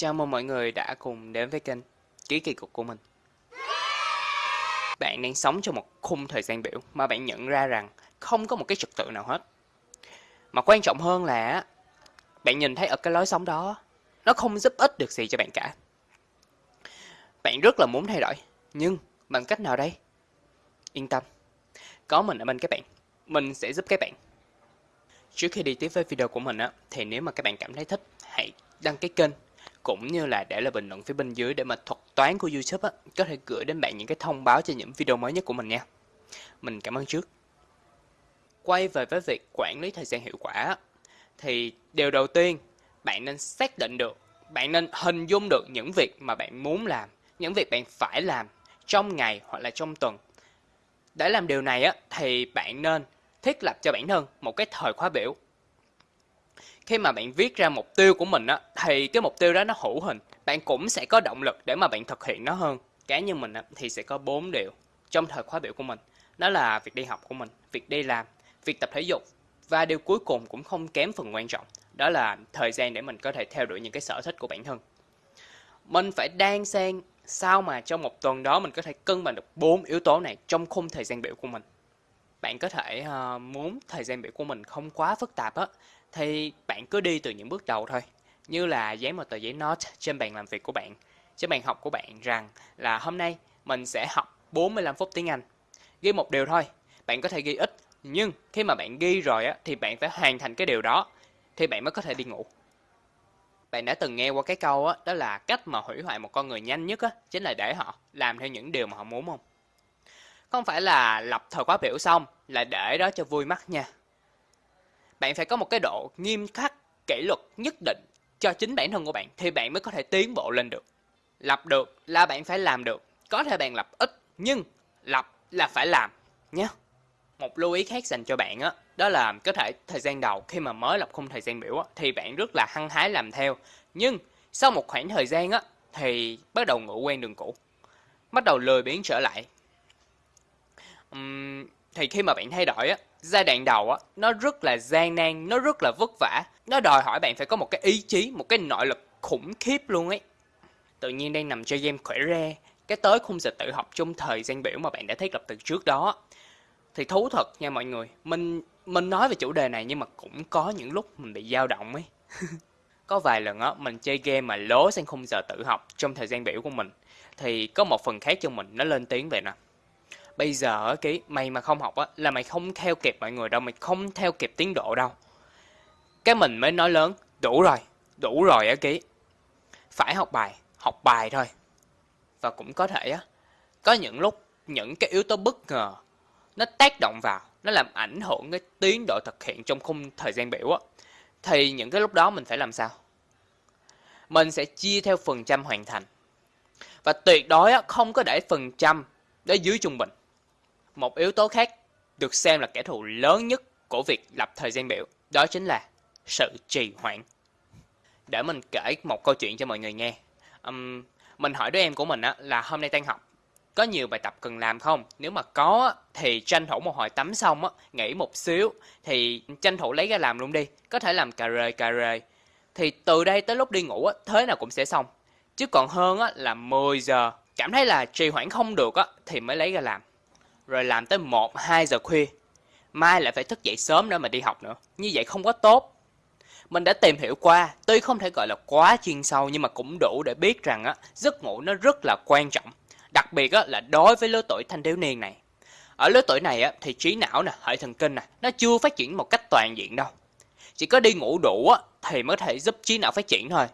Chào mừng mọi người đã cùng đến với kênh Ký kỳ cục của mình. Bạn đang sống trong một khung thời gian biểu mà bạn nhận ra rằng không có một cái trật tự nào hết. Mà quan trọng hơn là bạn nhìn thấy ở cái lối sống đó nó không giúp ích được gì cho bạn cả. Bạn rất là muốn thay đổi, nhưng bằng cách nào đây? Yên tâm, có mình ở bên các bạn, mình sẽ giúp các bạn. Trước khi đi tiếp với video của mình á, thì nếu mà các bạn cảm thấy thích, hãy đăng ký kênh cũng như là để lại bình luận phía bên dưới để mà thuật toán của YouTube á, có thể gửi đến bạn những cái thông báo cho những video mới nhất của mình nha. Mình cảm ơn trước. Quay về với việc quản lý thời gian hiệu quả thì điều đầu tiên bạn nên xác định được, bạn nên hình dung được những việc mà bạn muốn làm, những việc bạn phải làm trong ngày hoặc là trong tuần. Để làm điều này á thì bạn nên thiết lập cho bản thân một cái thời khóa biểu khi mà bạn viết ra mục tiêu của mình á thì cái mục tiêu đó nó hữu hình. Bạn cũng sẽ có động lực để mà bạn thực hiện nó hơn. Cá nhân mình á, thì sẽ có bốn điều trong thời khóa biểu của mình. Đó là việc đi học của mình việc đi làm việc tập thể dục. Và điều cuối cùng cũng không kém phần quan trọng đó là thời gian để mình có thể theo đuổi những cái sở thích của bản thân. Mình phải đan xen sao mà trong một tuần đó mình có thể cân bằng được bốn yếu tố này trong khung thời gian biểu của mình bạn có thể uh, muốn thời gian biểu của mình không quá phức tạp á thì bạn cứ đi từ những bước đầu thôi. Như là dán một tờ giấy note trên bàn làm việc của bạn trên bàn học của bạn rằng là hôm nay mình sẽ học 45 phút tiếng Anh. Ghi một điều thôi bạn có thể ghi ít nhưng khi mà bạn ghi rồi á thì bạn phải hoàn thành cái điều đó thì bạn mới có thể đi ngủ. Bạn đã từng nghe qua cái câu á đó là cách mà hủy hoại một con người nhanh nhất á chính là để họ làm theo những điều mà họ muốn không? Không phải là lập thời khóa biểu xong là để đó cho vui mắt nha. Bạn phải có một cái độ nghiêm khắc kỷ luật nhất định cho chính bản thân của bạn thì bạn mới có thể tiến bộ lên được. Lập được là bạn phải làm được. Có thể bạn lập ít nhưng lập là phải làm nhé một lưu ý khác dành cho bạn á đó là có thể thời gian đầu khi mà mới lập khung thời gian biểu á, thì bạn rất là hăng hái làm theo. Nhưng sau một khoảng thời gian á thì bắt đầu ngủ quen đường cũ bắt đầu lười biếng trở lại uhm, thì khi mà bạn thay đổi á giai đoạn đầu á nó rất là gian nan nó rất là vất vả. Nó đòi hỏi bạn phải có một cái ý chí một cái nội lực khủng khiếp luôn ấy. Tự nhiên đang nằm chơi game khỏe re cái tới khung giờ tự học trong thời gian biểu mà bạn đã thiết lập từ trước đó. Thì thú thật nha mọi người mình mình nói về chủ đề này nhưng mà cũng có những lúc mình bị dao động ấy. Có vài lần á mình chơi game mà lố sang khung giờ tự học trong thời gian biểu của mình. Thì có một phần khác trong mình nó lên tiếng về nè bây giờ cái mày mà không học á là mày không theo kịp mọi người đâu mày không theo kịp tiến độ đâu. Cái mình mới nói lớn đủ rồi đủ rồi á ký phải học bài học bài thôi. Và cũng có thể á có những lúc những cái yếu tố bất ngờ nó tác động vào nó làm ảnh hưởng cái tiến độ thực hiện trong khung thời gian biểu á thì những cái lúc đó mình phải làm sao? Mình sẽ chia theo phần trăm hoàn thành. Và tuyệt đối á, không có để phần trăm để dưới trung bình một yếu tố khác được xem là kẻ thù lớn nhất của việc lập thời gian biểu, đó chính là sự trì hoãn. Để mình kể một câu chuyện cho mọi người nghe. Um, mình hỏi đứa em của mình á, là hôm nay tan học, có nhiều bài tập cần làm không? Nếu mà có thì tranh thủ một hồi tắm xong á, nghỉ một xíu thì tranh thủ lấy ra làm luôn đi. Có thể làm cà rề cà rề. Thì từ đây tới lúc đi ngủ á, thế nào cũng sẽ xong. Chứ còn hơn á, là 10 giờ cảm thấy là trì hoãn không được á, thì mới lấy ra làm rồi làm tới 1, 2 giờ khuya. Mai lại phải thức dậy sớm nữa mà đi học nữa. Như vậy không có tốt. Mình đã tìm hiểu qua, tuy không thể gọi là quá chuyên sâu nhưng mà cũng đủ để biết rằng á, giấc ngủ nó rất là quan trọng. Đặc biệt á, là đối với lứa tuổi thanh thiếu niên này. Ở lứa tuổi này á, thì trí não nè, hệ thần kinh nè, nó chưa phát triển một cách toàn diện đâu. Chỉ có đi ngủ đủ á, thì mới thể giúp trí não phát triển thôi.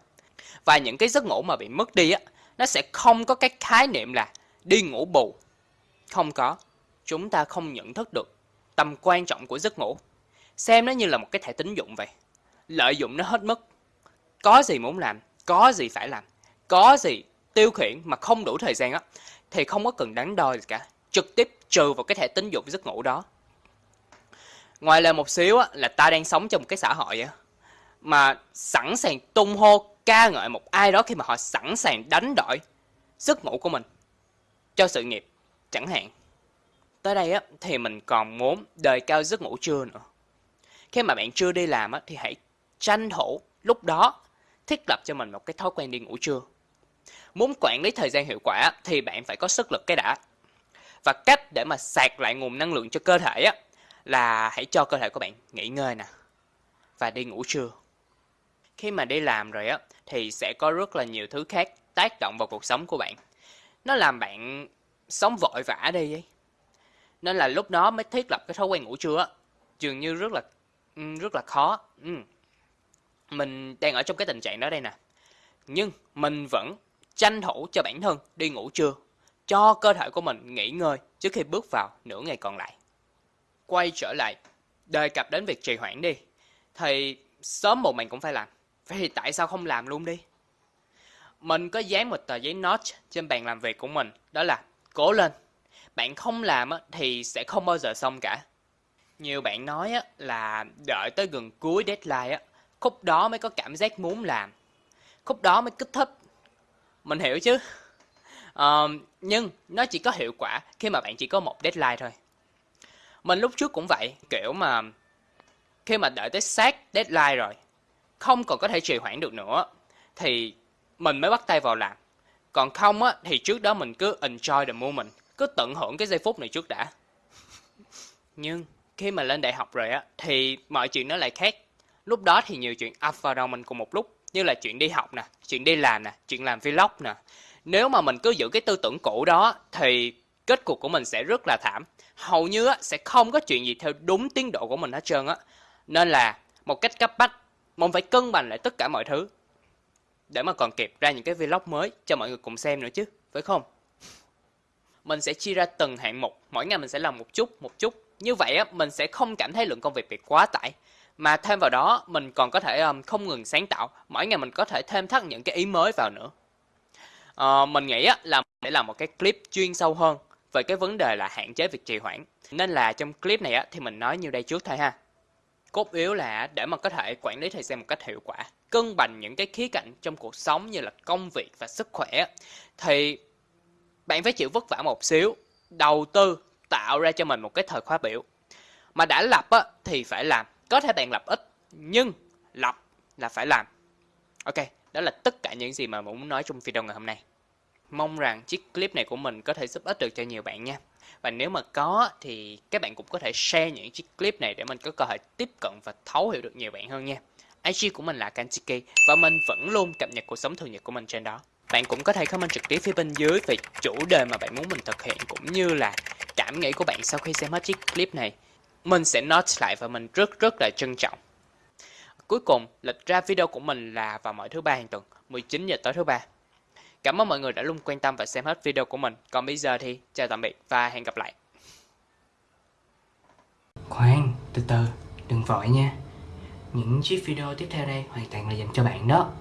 Và những cái giấc ngủ mà bị mất đi á, nó sẽ không có cái khái niệm là đi ngủ bù. Không có chúng ta không nhận thức được tầm quan trọng của giấc ngủ. Xem nó như là một cái thẻ tín dụng vậy. Lợi dụng nó hết mức. Có gì muốn làm, có gì phải làm, có gì tiêu khiển mà không đủ thời gian á, thì không có cần đắn đo gì cả. Trực tiếp trừ vào cái thẻ tín dụng giấc ngủ đó. Ngoài lời một xíu á, là ta đang sống trong một cái xã hội á, mà sẵn sàng tung hô ca ngợi một ai đó khi mà họ sẵn sàng đánh đổi giấc ngủ của mình cho sự nghiệp chẳng hạn Tới đây á, thì mình còn muốn đề cao giấc ngủ trưa nữa. Khi mà bạn chưa đi làm á, thì hãy tranh thủ lúc đó thiết lập cho mình một cái thói quen đi ngủ trưa. Muốn quản lý thời gian hiệu quả thì bạn phải có sức lực cái đã. Và cách để mà sạc lại nguồn năng lượng cho cơ thể á, là hãy cho cơ thể của bạn nghỉ ngơi nè và đi ngủ trưa. Khi mà đi làm rồi á thì sẽ có rất là nhiều thứ khác tác động vào cuộc sống của bạn. Nó làm bạn sống vội vã đi ấy. Nên là lúc đó mới thiết lập cái thói quen ngủ trưa dường như rất là ừ, rất là khó. Ừ. Mình đang ở trong cái tình trạng đó đây nè. Nhưng mình vẫn tranh thủ cho bản thân đi ngủ trưa, cho cơ thể của mình nghỉ ngơi trước khi bước vào nửa ngày còn lại. Quay trở lại, đề cập đến việc trì hoãn đi, thì sớm một mình cũng phải làm. Vậy thì tại sao không làm luôn đi? Mình có dán một tờ giấy note trên bàn làm việc của mình, đó là cố lên. Bạn không làm thì sẽ không bao giờ xong cả. Nhiều bạn nói là đợi tới gần cuối deadline, khúc đó mới có cảm giác muốn làm. Khúc đó mới kích thích. Mình hiểu chứ. Uh, nhưng nó chỉ có hiệu quả khi mà bạn chỉ có một deadline thôi. Mình lúc trước cũng vậy, kiểu mà khi mà đợi tới sát deadline rồi, không còn có thể trì hoãn được nữa, thì mình mới bắt tay vào làm. Còn không á, thì trước đó mình cứ enjoy the moment, cứ tận hưởng cái giây phút này trước đã. Nhưng khi mà lên đại học rồi á, thì mọi chuyện nó lại khác. Lúc đó thì nhiều chuyện up vào đầu mình cùng một lúc, như là chuyện đi học nè, chuyện đi làm nè, chuyện làm vlog nè. Nếu mà mình cứ giữ cái tư tưởng cũ đó, thì kết cục của mình sẽ rất là thảm. Hầu như á, sẽ không có chuyện gì theo đúng tiến độ của mình hết trơn á. Nên là một cách cấp bách, mình phải cân bằng lại tất cả mọi thứ để mà còn kịp ra những cái vlog mới cho mọi người cùng xem nữa chứ, phải không? Mình sẽ chia ra từng hạng mục, mỗi ngày mình sẽ làm một chút, một chút. Như vậy á, mình sẽ không cảm thấy lượng công việc bị quá tải. Mà thêm vào đó, mình còn có thể um, không ngừng sáng tạo. Mỗi ngày mình có thể thêm thắt những cái ý mới vào nữa. Uh, mình nghĩ á, là để làm một cái clip chuyên sâu hơn về cái vấn đề là hạn chế việc trì hoãn. Nên là trong clip này á, thì mình nói như đây trước thôi ha. Cốt yếu là để mà có thể quản lý thời gian một cách hiệu quả, cân bằng những cái khía cạnh trong cuộc sống như là công việc và sức khỏe thì bạn phải chịu vất vả một xíu, đầu tư tạo ra cho mình một cái thời khóa biểu. Mà đã lập á, thì phải làm, có thể bạn lập ít nhưng lập là phải làm. Ok, đó là tất cả những gì mà mình muốn nói trong video ngày hôm nay. Mong rằng chiếc clip này của mình có thể giúp ích được cho nhiều bạn nha. Và nếu mà có thì các bạn cũng có thể share những chiếc clip này để mình có cơ hội tiếp cận và thấu hiểu được nhiều bạn hơn nha. IG của mình là Kanchiki và mình vẫn luôn cập nhật cuộc sống thường nhật của mình trên đó. Bạn cũng có thể comment trực tiếp phía bên dưới về chủ đề mà bạn muốn mình thực hiện cũng như là cảm nghĩ của bạn sau khi xem hết chiếc clip này. Mình sẽ note lại và mình rất rất là trân trọng. Cuối cùng, lịch ra video của mình là vào mỗi thứ ba hàng tuần, 19 giờ tối thứ ba. Cảm ơn mọi người đã luôn quan tâm và xem hết video của mình. Còn bây giờ thì chào tạm biệt và hẹn gặp lại. Khoan, từ từ, đừng vội nha. Những chiếc video tiếp theo đây hoàn toàn là dành cho bạn đó.